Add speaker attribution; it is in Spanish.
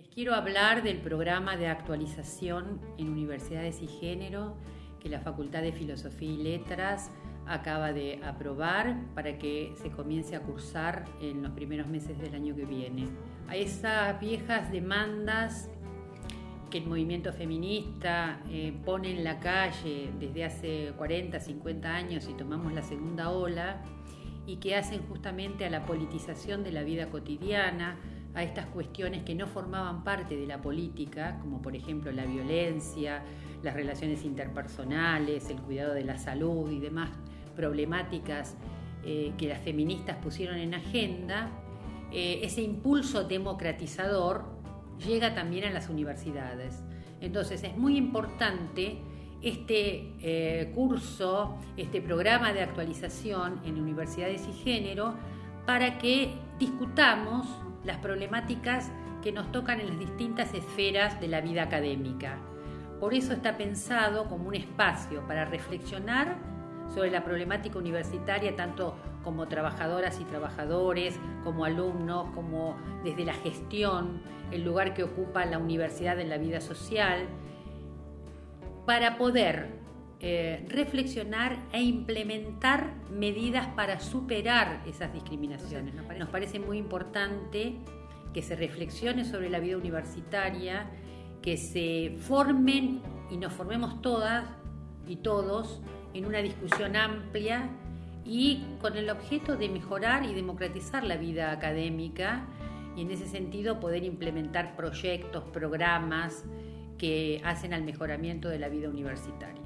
Speaker 1: Les quiero hablar del programa de actualización en universidades y género que la Facultad de Filosofía y Letras acaba de aprobar para que se comience a cursar en los primeros meses del año que viene. A esas viejas demandas que el movimiento feminista eh, pone en la calle desde hace 40, 50 años y tomamos la segunda ola y que hacen justamente a la politización de la vida cotidiana, a estas cuestiones que no formaban parte de la política, como por ejemplo la violencia, las relaciones interpersonales, el cuidado de la salud y demás problemáticas eh, que las feministas pusieron en agenda, eh, ese impulso democratizador llega también a las universidades. Entonces es muy importante este eh, curso, este programa de actualización en universidades y género, para que discutamos las problemáticas que nos tocan en las distintas esferas de la vida académica. Por eso está pensado como un espacio para reflexionar sobre la problemática universitaria, tanto como trabajadoras y trabajadores, como alumnos, como desde la gestión, el lugar que ocupa la universidad en la vida social, para poder eh, reflexionar e implementar medidas para superar esas discriminaciones. Nos parece muy importante que se reflexione sobre la vida universitaria, que se formen y nos formemos todas y todos en una discusión amplia y con el objeto de mejorar y democratizar la vida académica y en ese sentido poder implementar proyectos, programas que hacen al mejoramiento de la vida universitaria.